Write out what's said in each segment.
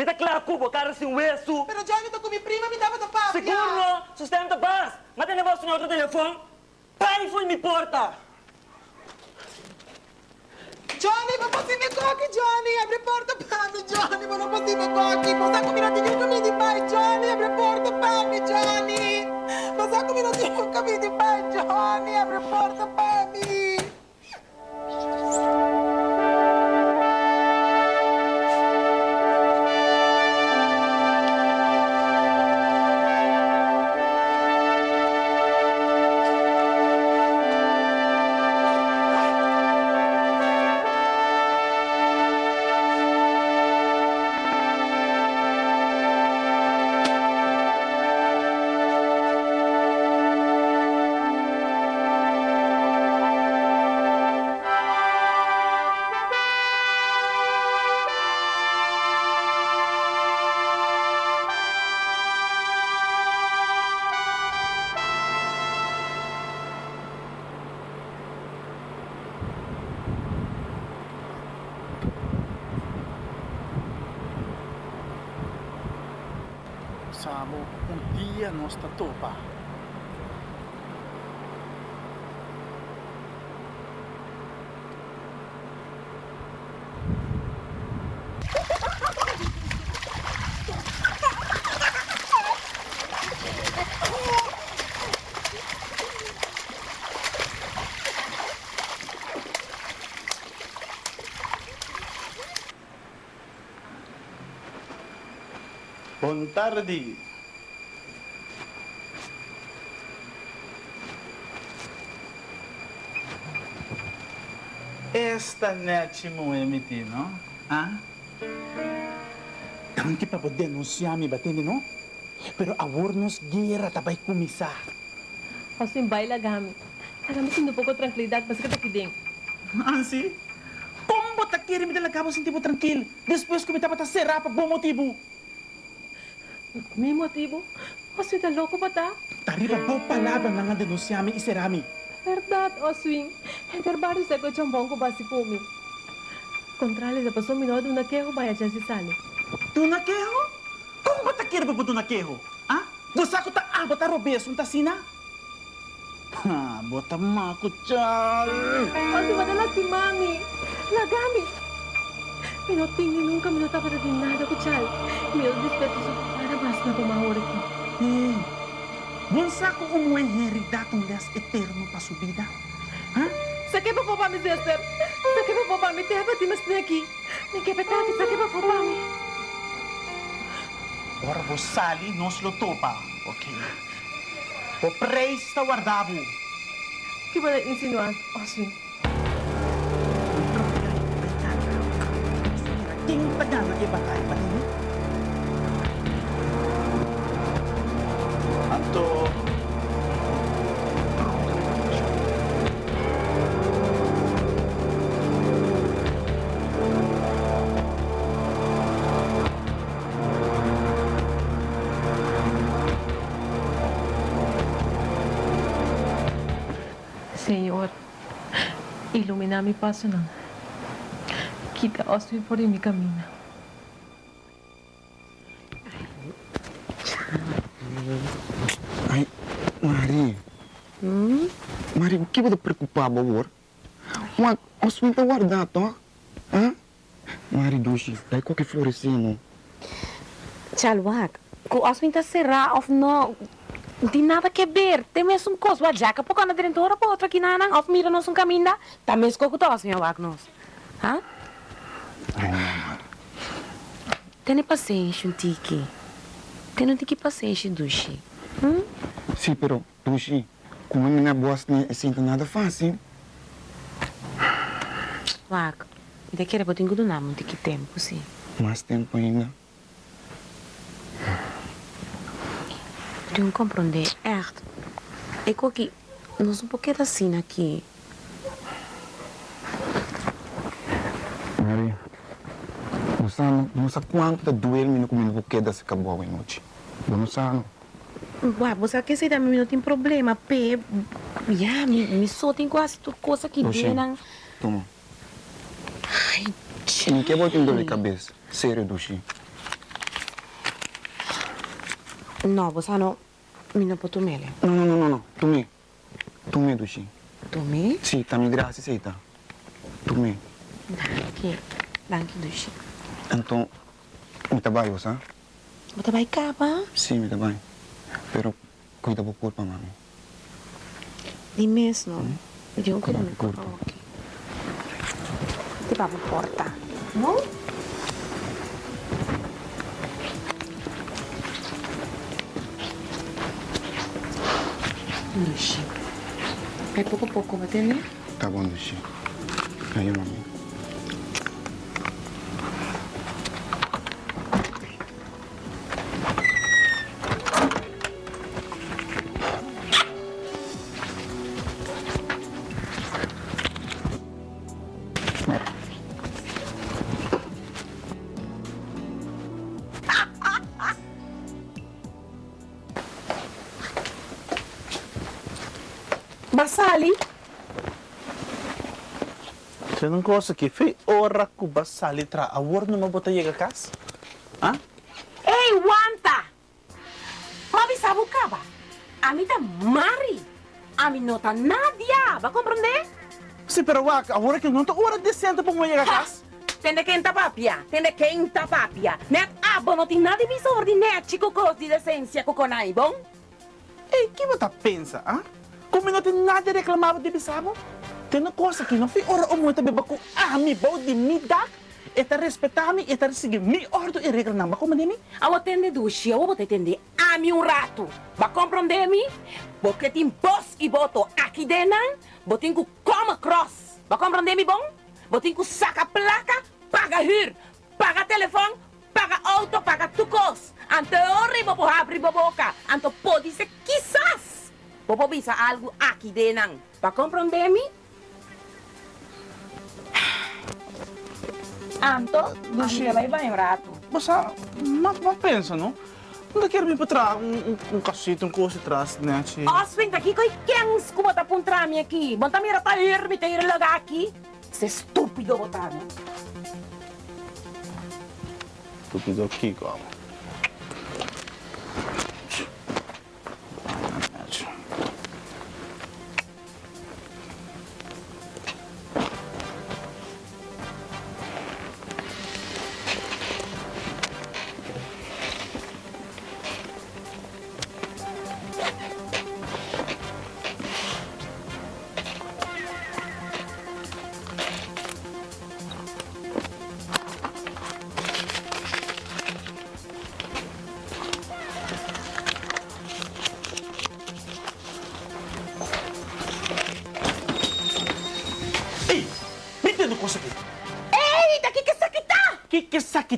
Me tá claro, cubo, cara sem hueso. Pero Johnny, tô com minha prima, me dava da papo. Seguro, sustenta paz. Mas tem negócio no outro telefone. Pai foi me porta. Johnny, ma possiamo cocchi, Johnny? Abre porta me, Johnny, ma non possiamo cocchi. Ma sa come non ti dico di pai, Johnny? Abre porta me, Johnny. Ma sa come non ti dico di pai, Johnny? Abre porta per tarde. Esta net mo emiti, no? Ah? Tanti pa po denunciar mi batini, no? Pero awor nos gira tabay kumisa. Assim, baila gami. Agami sindo pouco tranquilidade, mas que tá aqui dentro. Ansi? Como ta kiri mi talaga mo sinti mo tranquil? Depois que mi tapa ta será bom motivo. May motivo? Assim, tá louco ba ta? Tariba po palabra na nga denunciar mi iserami. Verdade, Oswin. Trabalho sa ko chambong ko basi po mi. Contrale sa paso minodo na keho baya dyan si Sally. Tu naquejo? Como ba ta pa po tu naquejo? Ah? Dosa ko ta abot a robes un tasina? Ha, bota mako chal. Osi, madala si Mami. Lagami. Pinotingin nunca minuta para din nada ko chal. Mil dispeto sa na pumahuri ko. Hey, bunsa ko umuwi heredad ang das eterno pa subida? Ha? Sa que pa po pa mi, sister? Sa que pa po pa mi? Te haba di mas na aqui. Ni que petati, sa que pa po pa mi? Ora vos sali nos lo topa, okay? O preis ta guardavo. Que ba na insinuan, Oswin? Ting taga na ibatay ilumina mi paso ng kita Oswin por mi camino. Ai, Mari. Hmm? Mari, o que você preocupado, amor? Mas, os não tá guardado, Hã? Mari, Dushi, daí qualquer florescino. Chalwak, kung aswin ta sira of no, di nada que ver. Tem mesmo coisa, a jaca, porque na diretora pa outra aqui na of mira nos um caminho, tá mesmo com o que nos. Hã? Mari. Tem paciência um tiki. Tem um tiki paciência, Dushi. Hum? Sim, pero, Dushi, como a minha boss não é assim nada fácil. Wak, de que era botin gudo na um tiki tempo, sim. Mais tempo ainda. De um compreender, echt. É que nós um pouquinho assim aqui. Mari, não sabe, não sabe quanto tá doendo me comigo o que dessa acabou a noite. Não sabe. Ué, você quer sair da minha não tem problema, pe. Já, me, me só tem quase tudo coisa aqui dentro. Toma. Ai, Não quer botar dor de cabeça. Sério, Dushi. No, bosa no. Mi no puedo mele. No, no, no, no, no. Tu me. Tu me, Dushi. Tu mi? Sì, ta mi grazie, sei ta. Tu me. Danke. Danke, Dushi. Então, me trabalho, sa? Bota vai cá, ba? Sì, me trabalho. Pero, cuida po culpa, mami. Di mesmo. Di un Come culo corpo. Ok. Ti va porta. No? Dushi. Vai pouco a pouco, vai entender? Tá bom, Dushi. Aí, coisa que foi hora que o sali tra a word numa bota chega casa. Ah? Ei, Wanta! Mami sabe o caba? A mim tá Mari. A mim não tá Nadia. Vai compreender? Sim, pero wak, agora que não tá hora decente para a casa. Tende quem tá papia. Tende quem tá papia. Net abo não tem nada de ordem, chico cos de decência coconai, bom? Ei, que você pensa, ah? Como não tem nada reclamado de bisabo? Tem uma coisa que não foi hora o muito beba com a mi bom de mi dak. Eta respeitar me, eta seguir mi ordem e regra não. De mim? Ao atender duche, eu vou te atender a mim um rato. Vai compreender-me? Porque tem boss e boto aqui dentro, botem que coma cross. Vai compreender-me, bom? Botem que saca placa, paga hyr, paga telefone, paga auto, paga tucos. Ante ori, bobo abre boca. Ante pode ser quizás. Bobo bisa algo aqui dentro. Vai compreender-me? Anto, duche, vai vai um rato. Basta, mas, mas pensa, não? Não quero vir para trás, um, um, um cacete, um coisa atrás, né? Che. Oswin, daqui koi kengs ko mata puntrami aqui. Bonta mira ta ir mi ir laga aqui. Você estúpido botano. Estúpido aqui, como?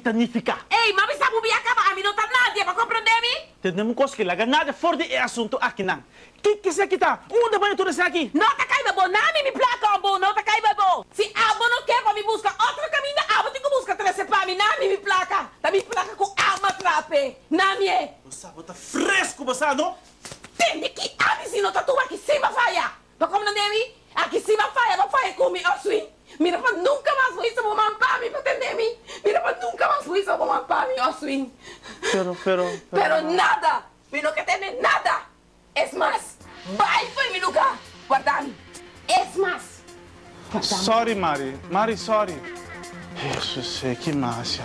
Que sakita significa? Ei, mami sabu biaka ba? Ami não tá nada, para compreender-me? Temos coisa que laga nada fora de assunto aqui não. Que que sakita? Onde vai tudo isso aqui? Não tá caiba bo, nami me placa bo, não tá caiba bo. Se abo não quer para me buscar outro caminho, abo tem que buscar trece para mim, nami me placa. Tá me placa com alma trape. Nami é. Você bota fresco, você não? Nada, pero que tiene nada. Es más, vai para mi lugar, guardame. Es más. Guardame. Sorry, Mari. Mari, sorry. Isso, sei que massa.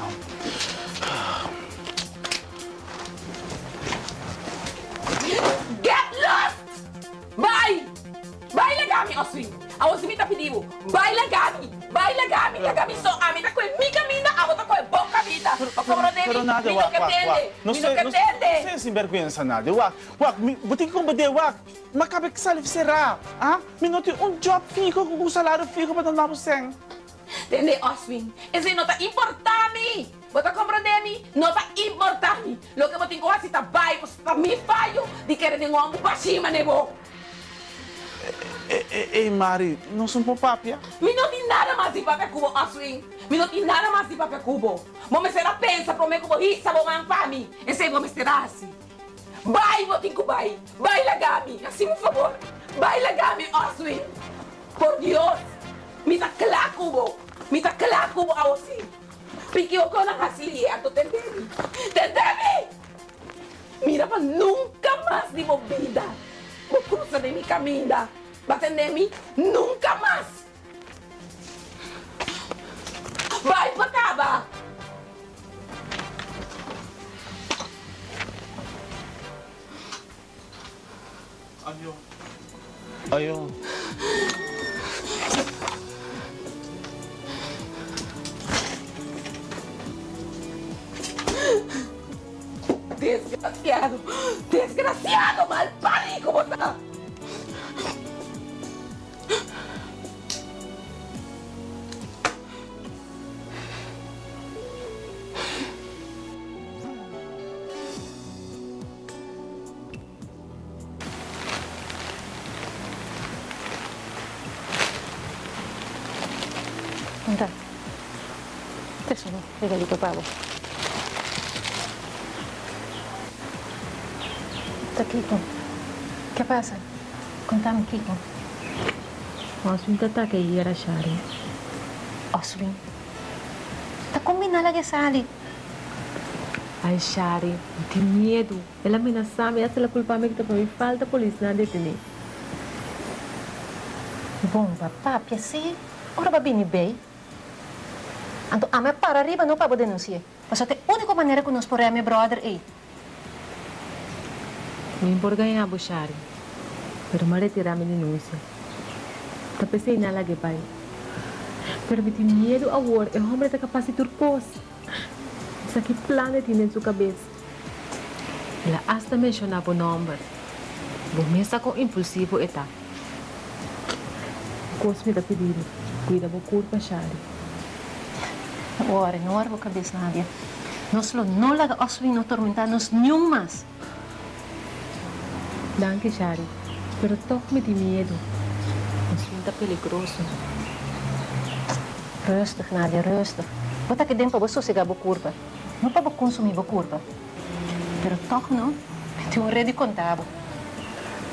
Nada, wak, que wak, wak. Não sei, que não tende. sei sinvergüenza nada. Wak, wak, mi- buti ko bade, wak. Makabe que sali será. Ah? Mi não tem um job fico com um salário fico para dar você. Tende, Oswin, ese no ta importami! Bota compreender-me? Não tá importante. Lo que eu tenho que fazer tá vai, você tá me falho de querer de um homem para cima, nego. Ei, ei, Mari, não sou um papia. Mi não tem nada mais de papel cubo, Oswin. Mi não tem nada mais de papel cubo. Me será pensa para mim como isso, vou mampar me. Esse aí vou me será assim. Vai, vou ter que vai. Legami. Assim, por favor. Vai, legami, Oswin. Por Deus. Me tá claro, cubo. Me tá claro, cubo, assim. Porque eu a hasli, a tu tentei. Tentei. Mira para de minha vida. Vou cruzar de minha caminha. Batendo-me nunca mais. Tesoro, regalito para vos. Tá, Kiko. ¿Qué pasa? Contame, Kiko. Oswin tatake era Shari. Oswin. Tá combinando que sale. Ai, Shari, de medo. Ela ameaçava-me, essa ela culpa-me que também falta polícia na detener. Bom, papá, assim, ora vai bem bem. Então, a minha para arriba não para denunciar. Mas a única maneira que nós podemos meu brother é Me por ganhar, Shari. Pero me retirar minha denúncia. Tá pensei na lage pai. Pero me tem medo agora, é homem da de turcos. Isso aqui plano tem em sua cabeça. Ela hasta mencionava o nome. Vou mesmo com impulsivo eta. Cosme da pedido. Cuida do corpo, Shari. Ora, não era a cabeça, Nádia. Nós não laga Oswin não tormentar nos nenhum mais. Danke, Shari. Pero toque me tem medo. Oswin tá peligroso. Rustig, Nadia, rustig. Wat dink pa ba sossegar bo curva. Não para consumir curva. Pero toch não. Tem um rede contabo.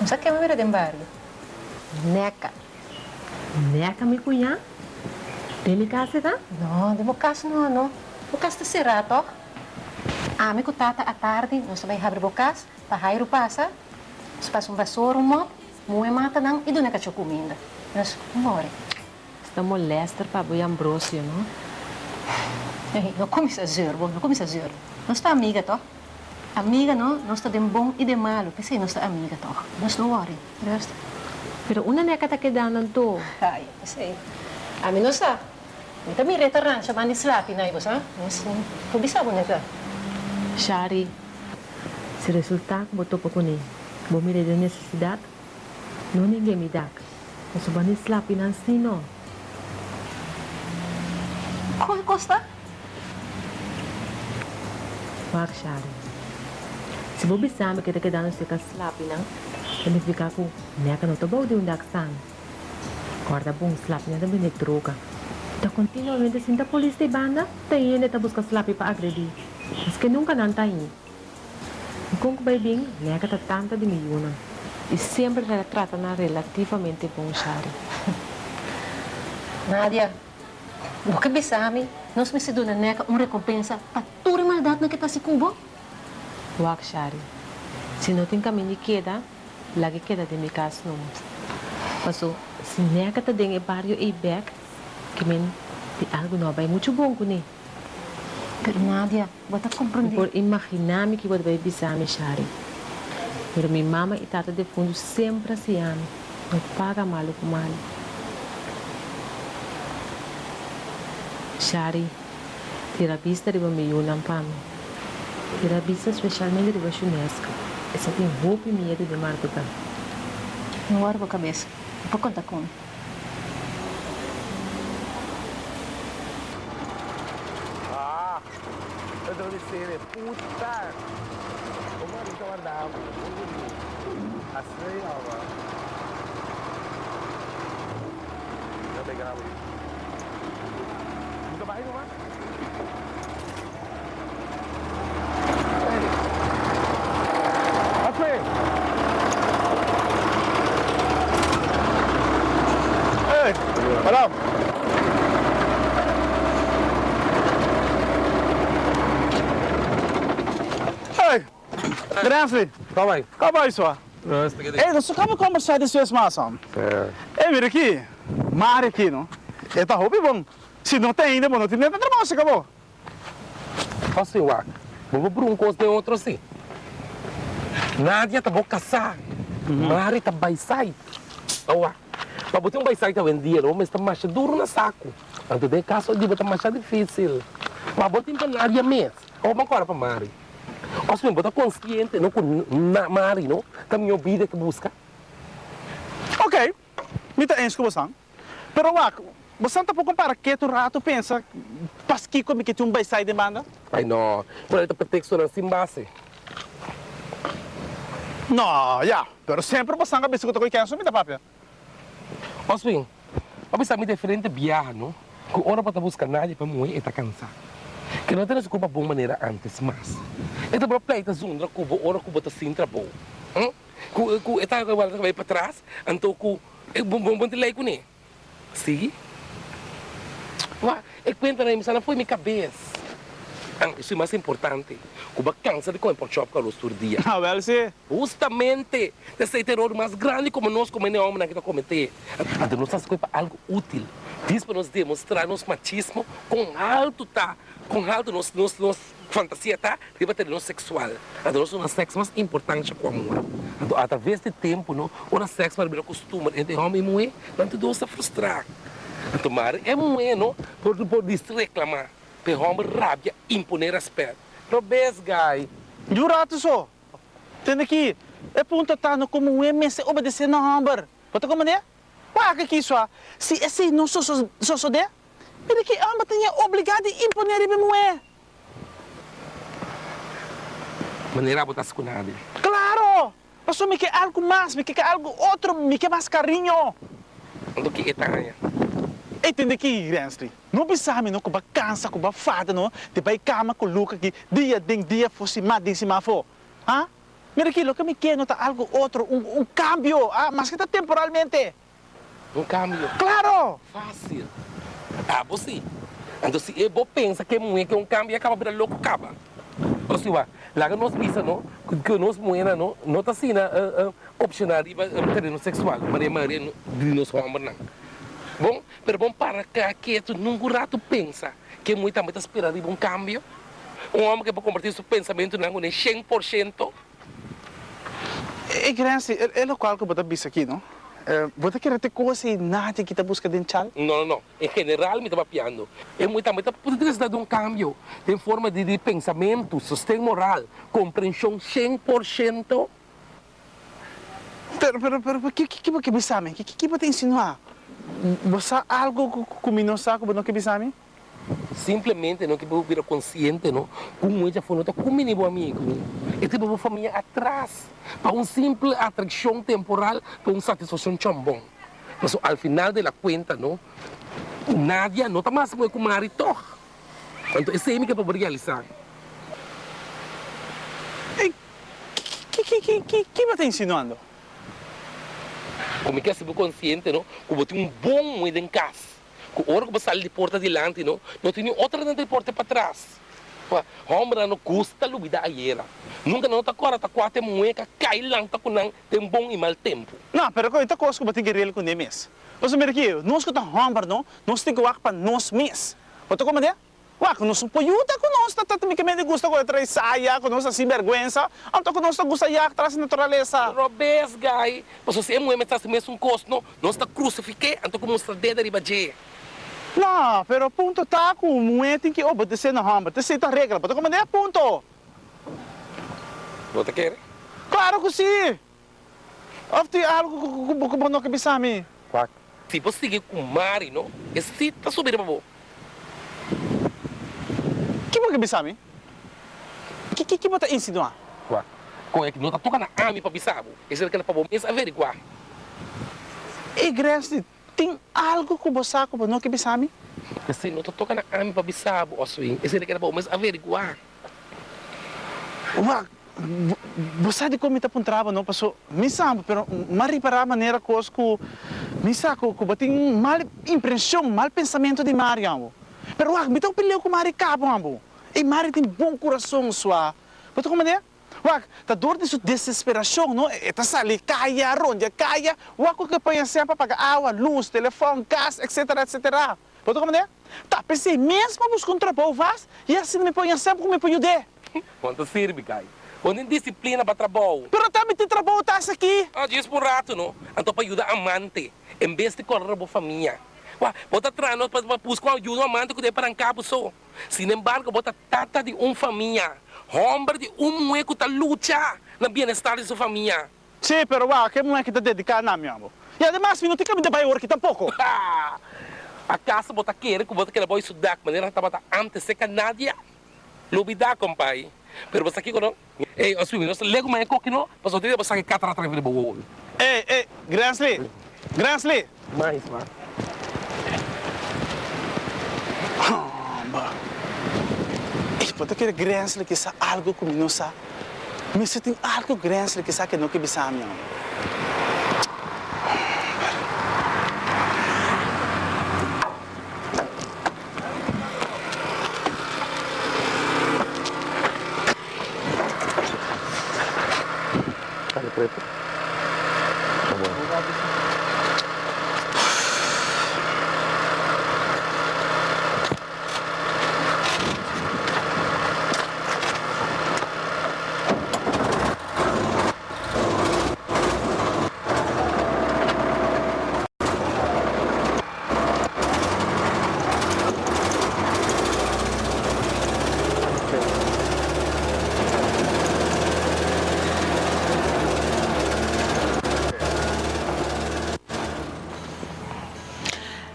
Não sabe que é uma de embargo. Neca. Neca me cunhar? Casa, tá? Não, mo não, não. O casa está cerrado, toch? Ah, me tata à tarde, nós também abre o casa, para raio passa. Se passa um vassouro, um mop, moe mata não, e do neca comida. Nós morre. Está molesta para o Ambrosio, não? Ei, não come exagero, não come exagero. Nós está amiga, toch? Amiga, não? Nós está de bom e de malo. Pensei, nós está amiga, toch? Nós não worry. Pero una neca tá quedando to. Ai, pensei. A mim não está. Eu também restaurante, chamando de slapi, não é, você? Mas, não bisabo, né, tá? Shari, se resultar que botou para ele, vou me de necessidade, não ninguém me dá. Eu sou bem slap e não sei não. Qual custa? Wag, Shari. Se vou pensar que tá quedando se com slap e não, ele fica com neca não tá bom de um daxan. Corda bom slap não também é droga. Tá continuamente assim da polícia de banda, tá indo tá buscar slap para agredir. Mas que nunca não tá indo. Kung bem, nega tá tanta de milhona. E sempre ela trata na relativamente bom Shari. Nadia, o que bisami, nós me cedo na neca uma recompensa para toda maldade que está se cubo. Wag Shari. Se não tem caminho queda, lagi queda de mi casa não. Mas se nega tá dentro do barrio e back, que men de algo novo é muito bom com ele. Pero Nadia, bota compreender. Por imaginar-me que vou bisami Shari. Pero minha mama e tata de fundo sempre se ama. Não paga mal com mal. Shari, vista de meu não pam. Tira vista especialmente de Chunesca. Essa tem roupa e medo de marca. Não era a cabeça. Vou contar com Ah, dizer, puta. É que eu guardava? Assim, ó. Eu peguei na luz. Nunca vai, não vai? Assim. Ei, madame. Tá bem. acaba isso, ó. Nossa, que Ei, nós acabamos de mais, ó. É. Mira aqui. Mari aqui, não? É tá roupa bom. Se não tem ainda, não tem nem trabalho, se acabou. Assim, uá. Vamos por um coisa de outro assim. Nádia tá bom casar. Mari tá baisai. Uá. Para botar um baisai tá vendido, mas tá mais duro na saco. Antes de caso, de botar mais difícil. Mas botar para Nádia mesmo. Ou uma coisa para Mari. Assim, botar consciente, não com Mari, não? Tá minha vida que busca. Ok, me tá ens com você. Pero, ó, você tá por comparar que tu rato pensa, pasqui como que tu um vai sair de banda? Ai, não. Por aí tá pretexto na sem base. Não, já. Pero sempre você não pensa que tu quer assumir da papel. Oswin, a mí diferente viaje, ¿no? Que ahora para buscar nadie para morrer está cansado. Que não temos culpa boa maneira antes mais. Então, para pleita zundra, cubo, ora cubo tá sem trabalho. Hum? Ku, ku, eta agora vai para trás, então ku, é bom bom bom te lei com né. Sim? Ué, é conta na missa, não foi minha cabeça. Ah, Isso é mais importante. Cuba cansa de comer por shop com os dia. Ah, well, sim. Justamente, esse terror mais grande como nós como homem que cometer. Então nós estamos para algo útil. Diz para nós demonstrar nosso machismo com alto tá, com alto nos nos nos fantasia tá, de bater nosso sexual. Nós somos sexo mais importante com amor. Então através do tempo, não, o sexo para virar costume entre homem e mulher, não te se frustrar. Então, mas é mulher, não, por por reclamar, para homem rabia, imponer respeito. Robes, guy. Jurato só. Tem aqui. É ponto tá no como um MS obedecer na hamburger. Pode como é? Pá, que isso? Se esse não sou só só só de, que amba tem obrigado a imponer ele mesmo é. Maneira botar com nada. Claro! Mas me quer algo mais, me quer algo outro, me quer mais carinho. do que etanha. Entende aqui, Gransley? Não pensava não que ba cansa, que ba fada, não? De vai cama com Luca que dia dem dia fosse mais de cima for. Ah? Mira aqui, lo que me quer nota algo outro, um, um cambio, ah, mas que está temporalmente. Um câmbio Claro! fácil. Ah, você. Então, se eu pensa que mulher que um câmbio acaba virar louco, acaba. Ou seja, lá que nós visa, não? Que nós mulher, não? Não está assim, uh, uh, opcional, uh, terreno sexual. Maria Maria, de nós homens, não. Bom, pero bom para cá, que tu num rato pensa que muito também está esperando um câmbio. Um homem que pode convertir seu pensamento algo em 100%. E Gransley, é, é o qual que eu vou bisa aqui, não? Uh, vou querer ter coisa e nada que está buscando em chal? Não, não, não. Em geral, me estava piando. É muito também precisa de um câmbio. Tem forma de, de pensamento, sustento moral, compreensão 100%. Pero, pero, pero, que que que que me? Que que que você insinuar? Você algo que me não sabe, não que me? Simplesmente não que vira consciente, não? Como ela foi nota com meu amigo. E tipo uma família atrás. Para uma simples atração temporal, para uma satisfação tão bom. Mas ao final da conta, não? Nadia não está mais com o marido. Então, esse é o que eu vou realizar. Que que que que que você insinuando? como que é ser consciente, não? Como tem um bom moeda em casa. Que hora que sai de porta adiante, não? Não tem outra dentro de porta para trás. Homem não custa lubida a era. Nunca não está agora, está quase moeda, cai está com tem bom e mau tempo. Não, pero ko ito coisa que você querer com nemes. Você mira aqui, nós que tá hambar não, nós tem que wak para nós mes. Você como é? Wak, nós um poiuta com nós, tá também que gusta com outra saia, com nós assim vergüenza, então com nós gusta yak traz natureza. Robes, guy. Mas você é moeda, está mesmo um custo, não? Nós está crucifique, então como está dedo de baje. Não, pero ponto tá com moeda tem que obedecer na hambar, tem certa regra, você como é ponto? Você quer? Claro que sim. Of tem algo que que não que bisa me. Quack. Se você seguir com o Mari, não? Esse está subindo para você. Que você bisa me? Que que que você insinuar? Quack. Como é que não está tocando a ami para bisabo? Esse é aquele para você averiguar. Grace, tem algo que você sabe que não que me? Kasi não está tocando a ami para bisabo, Oswin. Esse é para você averiguar. Wag, você de como está puntrava não passou, misa, pero mari para a maneira coisa que misa que que bating mal impressão, mal pensamento de Mari amo. Pero wag, bitaw pileu com Mari cabo amo. E Mari tem bom coração sua. Você como é? Wak, tá dor de desesperação, não? Eta sali kaya, ronda kaya, wak que põe sempre pagar água, luz, telefone, gás, etc, etc. Pode é? Tá, pensei mesmo buscar um trabalho vas, e assim me põe sempre como me põe de. Quanto serve, cai? Onde disciplina para trabalho. Pero também tem trabalho tá aqui. Ah, diz por rato, não? Então para ajudar amante, em vez de correr a família. Wah, bota atrás para buscar ajuda amante que tem para cabo só. Sin embargo, bota tata de uma família. Homem de um mulher que está luta no bem-estar de sua família. Sim, pero wak, que mulher que tá dedicada na minha amor. E además, não tem que me dar aqui tampouco. A casa bota querer que bota que boy estudar, maneira que bota antes se canadia. Lubida, compai. Pero você aqui quando, ei, os filhos, lego mais coque não, mas o dia você que catra atrás de boa. Ei, ei, Gransley, Gransley. Mais, mano. Ei, pode querer Gransley que sa algo comigo não sa. Mas se tem algo que não que bisa minha amor. Tá preto. Tá bom.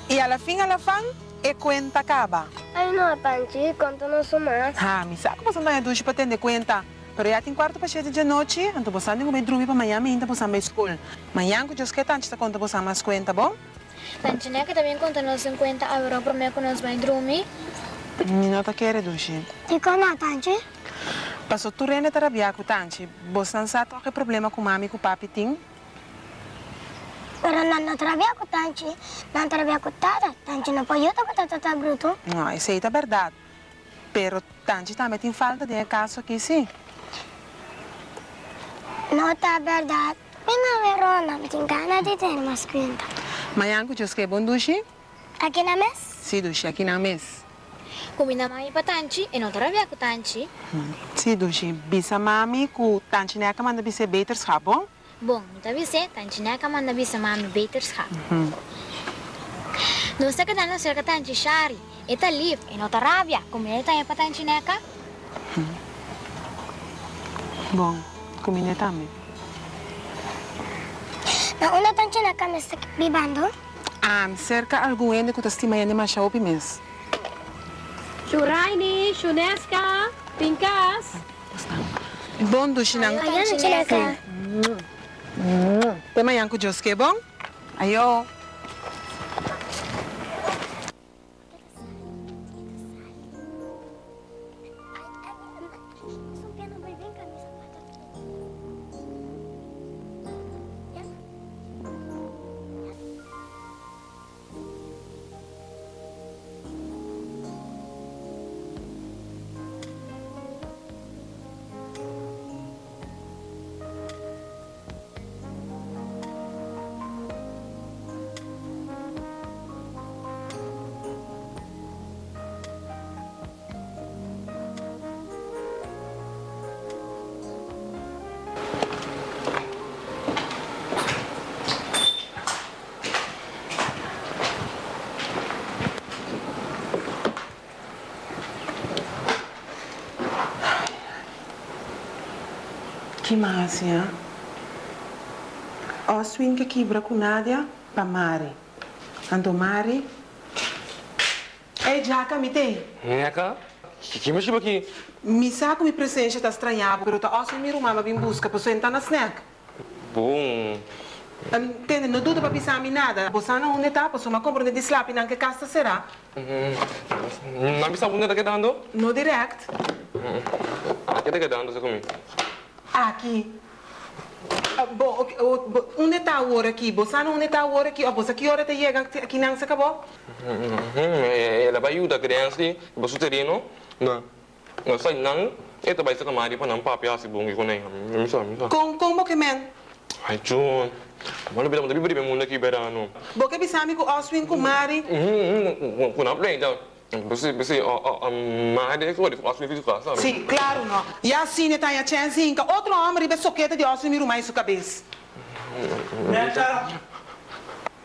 Y a la fin, a la fan, e cuenta acaba. Ay, no, Tanchi, contanos más. Ah, me saco passando a ducha para atender conta. Pero já tem quarto para cheio de noite, então você não vai dormir para amanhã, ainda você vai escola. Amanhã, que eu que tanto está conta você mais conta, bom? Tanchi, né, que também contanos 50 euros para mim que nós vamos dormir. Não tá querendo, ducha. E como, Tanchi? Passou tu rende terapia com tanto. Você não sabe qual é o problema com mami e com papi tem? Pero não não trabalha com Tanchi, não trabalha com Tata. Tanchi não pode com Tata, tá bruto. Não, isso aí é verdade. Pero tanto também tem falta de caso aqui, sim. Não tá verdade. Minha verona, me tem gana de ter mais conta. Amanhã, que eu que é bom, ducha? Aqui na mesa? Sim, ducha, aqui na mesa. Combina mami para Tanchi e não trabalha com Tanchi. Sim, ducha. Bisa mami com tanto, né, que manda bisa beterschap, bom? Bom, tá vendo? Tanchi, né, que manda bisa mami beterschap. Não sei que dá não ser que Tanchi shari. Eta live e não tá rabia. Como ele tá aí para Tanchi, né, ka? Bom, combina também. Na una Tanchi na kami sa bibando? Ah, cerca algum ende que tu estima ainda mais chau mês. Shuraini, Shuneska, Pinkas. Bom. Ayan, Chineka. Até amanhã com o Deus, que é bom? Ayo. Que massa, hein? O swing que quebra com Nádia, para Mari. Ando Mari. Ei, Jaca, me tem? Neka, que me chama aqui? Me saco me presença está estranhado, pero tá osso me rumava vim busca para sentar na snack. Bom, Entende? Não dúvida para pisar me nada. Você não onde tá, para uma compra de slap não que casta será? não bisa bunda daqui dando? No direct. Aqui daqui dando sa kami. Aqui. Ah, bom, ok, o- bo- onde está o hora aqui? Você não onde está o hora aqui? Oh, você que hora te chega aqui não se acabou? Ela vai ajudar a criança, para o terreno. Não. Não sai não, Ito ba isa ka mari pa ng papi asi bungi ko na yung misa, misa. Com, como que men? Ay, Jun. Malo bilang tabi bari muna kiberano. Boke bisami ko Oswin kumari. Mhm, kuna play daw. Basi, basi, um, maade ko, di ko asli fizu ka, sabe? Sim, claro, não. E assim, tá a chance, inca. Outro homem, ribe soqueta de Oswin, miro mais sua cabeça. Neka!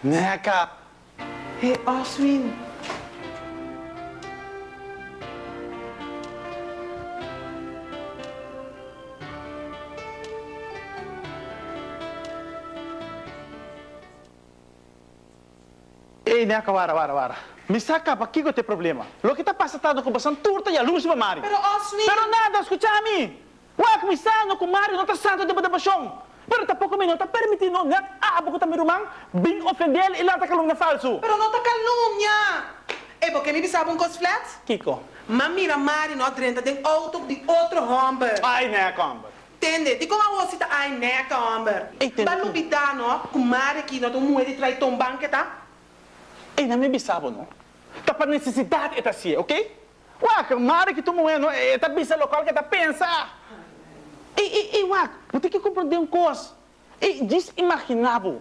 Neka! Hey, Oswin. Ei, Neka, wara, wara, wara. Pa que tem problema? Lo que tá passando com bastante turta e a luz pra Mari. Pero Oswin. Pero nada, escúchame. Ué, começando com Mari, não tá santo de baixão. Pero tampouco me não tá permitindo net abo ko também rumang bing ofender e lá tá calung na falso. Pero não tá calúnia. É porque me bisava um cos flat? Kiko. Mas mira, Mari, não drenta de auto de outro homem. Ai, Neka, amber. Entende? Di como você tá ai neca, homem. Entendo. Ba lubida, no? Com Mari aqui, não, tu mulher trai tombang que tá? Ei, não me bisabo, não. Tá para necessidade esta sia, ok? Ué, Mari que tu moendo, é tá bisa local que tá pensa. Ei, ei, ei, ué, vou ter que compreender um coisa. Ei, diz imaginável.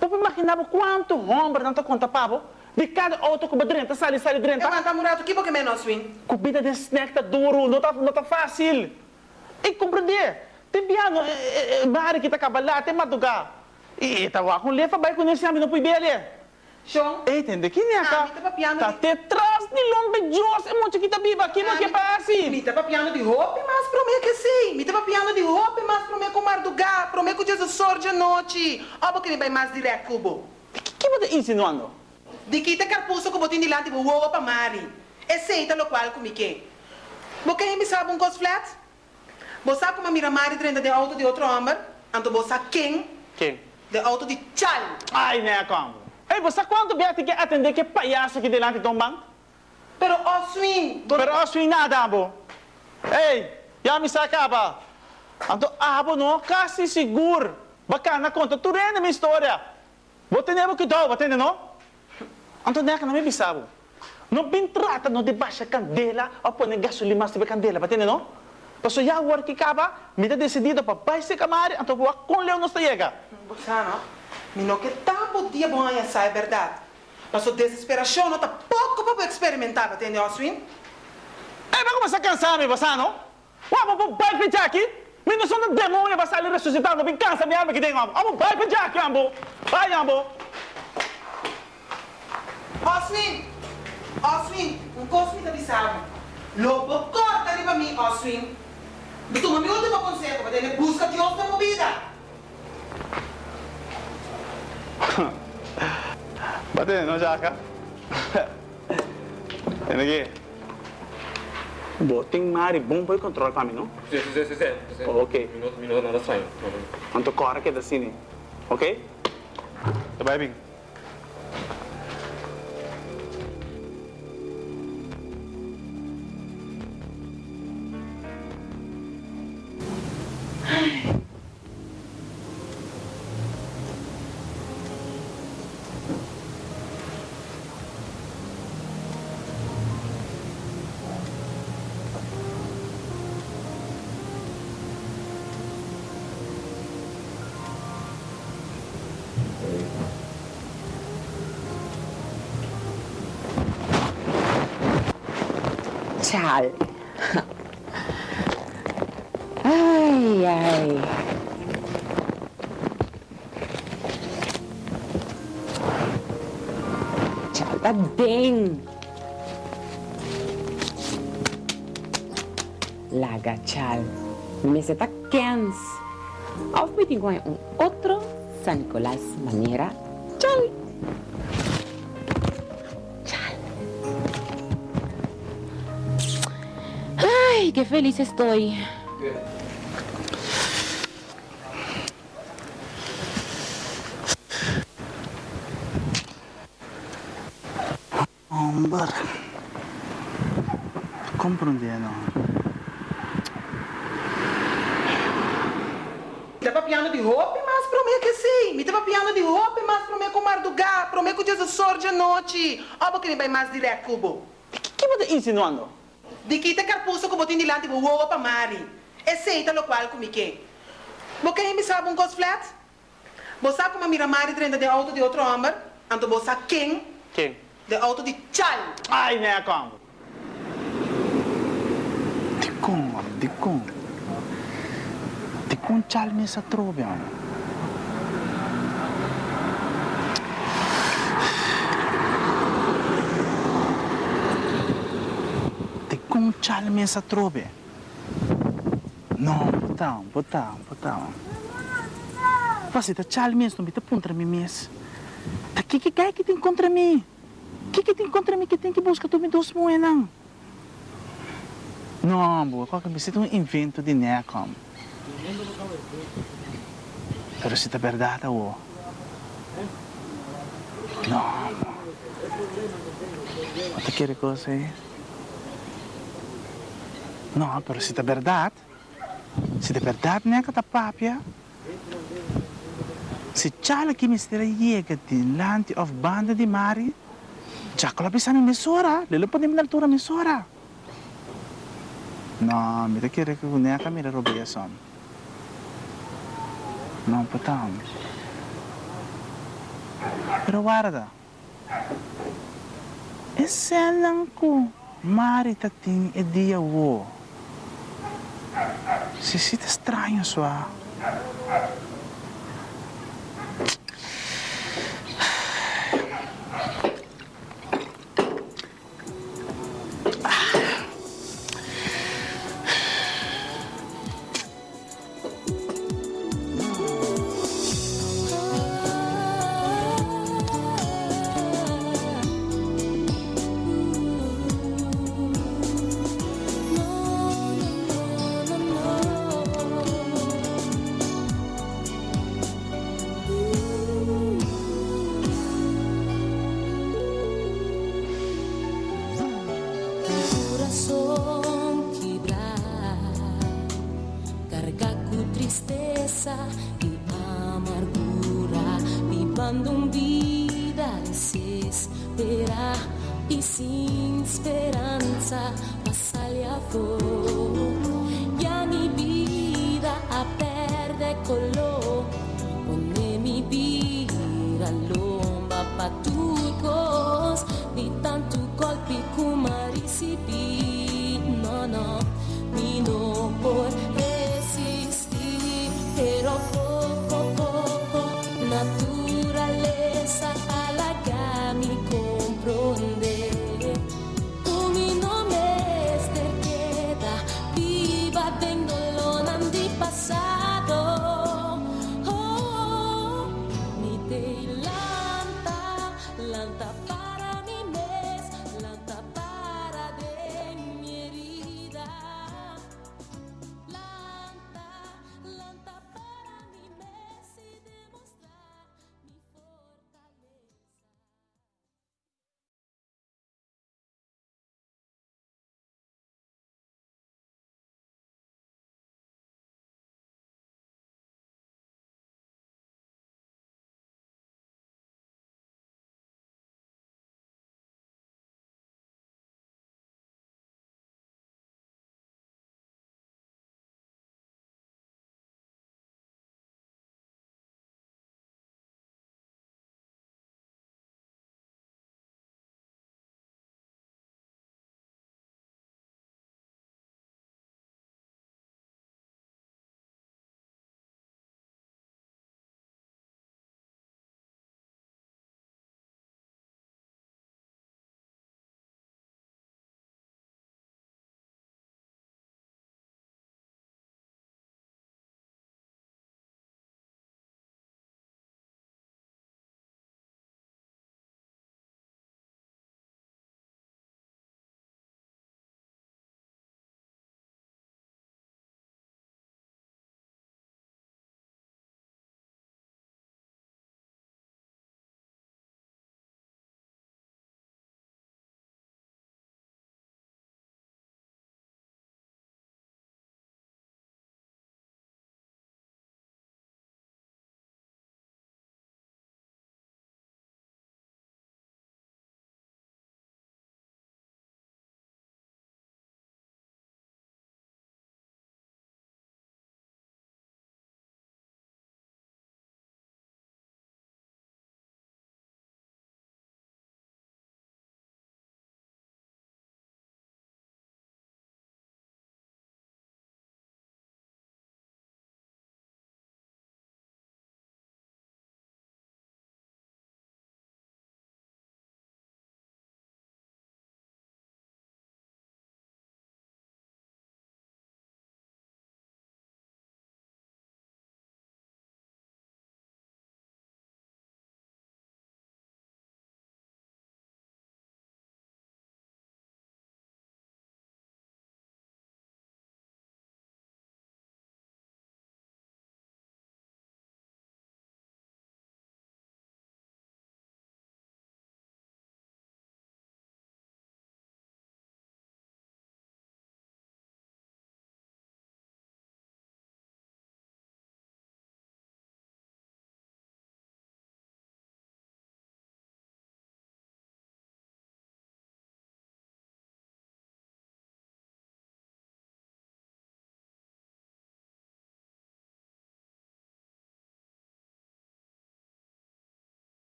Pode imaginar quanto homem não tá conta, pavo? De cada auto que drenta, sale Eu drenta. ando murato, que porque menos win? Comida de snack tá duro, não tá, não tá fácil. Ei, compreender. Tem piano, eh, eh, Mari que tá cabalhar, tem madrugar. E tá lá com lefa, vai conhecer a mim, não pode ver ali. Ei, entende? Que nem Ah, mi tá papiando Tá de- te traz de lombe Dios, é muito que tá viva aqui, não que passa. Mi tava piano di roupa, mas pro me que sim. Mi tava piano di roupa, mas pro me com mardugar, pro me com Jesus sorge noite. Ó, porque me vai mais direto, cubo. Que que você insinuando? Di kita carpuso ko botin dilante bo wo pa mari. E seita lo qual kumike. Bo kaya mi sabe um cos flat? Bo sa kuma mira mari trenda de auto de outro homem, anto bo sa king Quem? de auto de chal. Ai, né, como? Ei, você quanto bem tem que atender que palhaço aqui delante do banco? Pero Oswin, Pero não nada, abo. Ei, já me sacava. Anto, abo não, quase seguro. Bacana, conta, tu rende minha história. Vou ter que dar, vou ter não? Anto, né, que não me bisabo. Não bem trata, não de baixa candela, ou põe gasolina de candela, vai ter não? Paso ya work que acaba, me tá decidido para baixar camari, então vou com Leão não chega. Bosano, mi no que tampo dia bom aí essa é verdade. Mas a desesperação não tá pouco para experimentar, entende, Oswin? Eh, vai começar a cansar, me você não? Ué, vou vou vai pedir aqui. Me não sou um demônio, vai sair ressuscitando, me cansa, me ama que tem ambo. Vamos vai pedir aqui, ambo. Vai, ambo. Oswin! Oswin, um cosme da bisava. Lobo, corta ali pra mim, Oswin. Me toma meu último conselho, mas ele busca Deus na movida. Bate, não jaca. Tem aqui. Botem mari, bom para controle para mim, não? Sì, sì, sì, sì. Ok. Minuto, minuto, nada sai. Anto corre que da cine. Ok? Tá bem, bem. Chal. Ay, ay. Chal, tá bem. Laga, chal. Me se tá quens. Auf mit igual um outro San Nicolás maneira. Feliz estoy. Hombre. Compreendendo. Me tava piano de roupa, mas pro me que sim. Me tava piano de roupa, mas pro me com mardugar, pro me com Jesus sorge a noite. Ó, porque me vai mais direto, cubo. Que que você insinuando? Di kita carpuso como tem dilante bo wowa pa mari. Aceita lo qual como que. Bo quem me sabe um cos flat? Bo sabe como mira mari dentro de auto de outro homem? Anto bo sabe quem? Quem? De auto de chal. Ai, né, como? De como, de como? De como tchal nessa trobe, mano? Como tchal nessa trobe? Não, botão, botão, botão. Você tá tchal mesmo, não me tá contra mim mesmo. Tá que cai que tem contra mim? que que tem contra mim que tem que buscar tu me dos moedas? Não, boa, qualquer vez é um invento de Necom. Pero se é verdade, o. Não, Você quer coisa aí? Não, pero se é verdade, se é verdade, Neca tá papia. Se chala que me estará chega de lante of banda de mari, já kalau bisa na mesora, lelo pa namin altura mesora. No, mira kira que ne ka mira robia son. Não patam. Pero guarda. Esse lang ko, mari tating e dia wo. Si sita estranho sua.